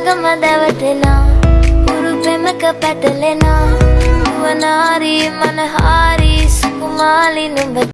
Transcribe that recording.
ළඟම දැවටෙනා උරු පෙමක පැටලෙනා නුවනාරී මනහාරී සුකුමාලි නුඹ